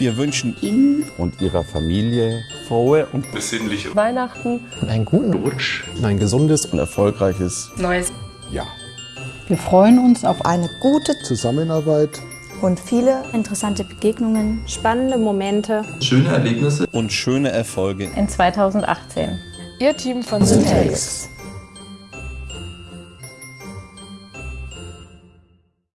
Wir wünschen Ihnen und Ihrer Familie frohe und besinnliche Weihnachten und einen guten Rutsch und ein gesundes und erfolgreiches neues Jahr. Wir freuen uns auf eine gute Zusammenarbeit und viele interessante Begegnungen, spannende Momente, schöne Erlebnisse und schöne Erfolge in 2018. Ihr Team von Syntax.